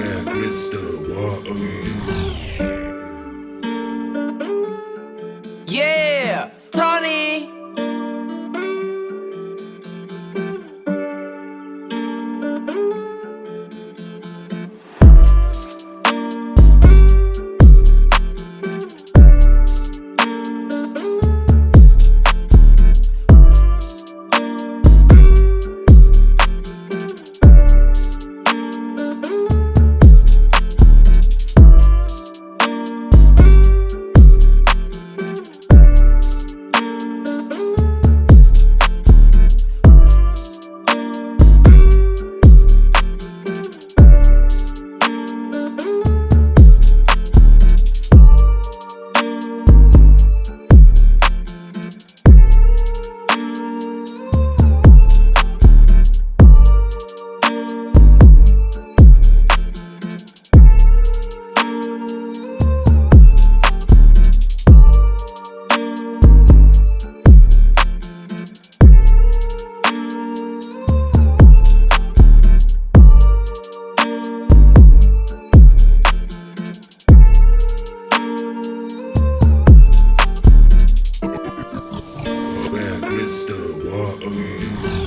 Where Krista, what are you? You?